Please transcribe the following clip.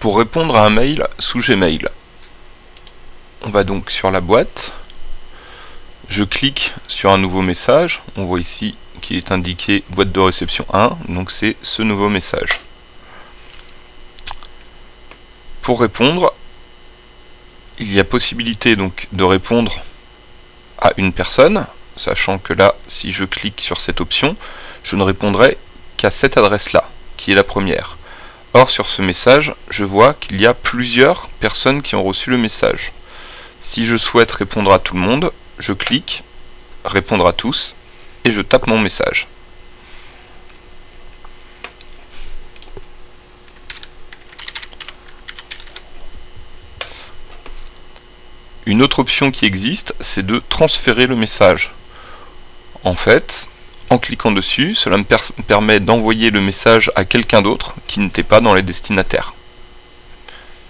pour répondre à un mail sous Gmail. On va donc sur la boîte, je clique sur un nouveau message, on voit ici qu'il est indiqué boîte de réception 1, donc c'est ce nouveau message. Pour répondre, il y a possibilité donc de répondre à une personne, sachant que là, si je clique sur cette option, je ne répondrai qu'à cette adresse-là, qui est la première. Or, sur ce message, je vois qu'il y a plusieurs personnes qui ont reçu le message. Si je souhaite répondre à tout le monde, je clique « Répondre à tous » et je tape mon message. Une autre option qui existe, c'est de transférer le message. En fait, en cliquant dessus, cela me permet d'envoyer le message à quelqu'un d'autre qui n'était pas dans les destinataires.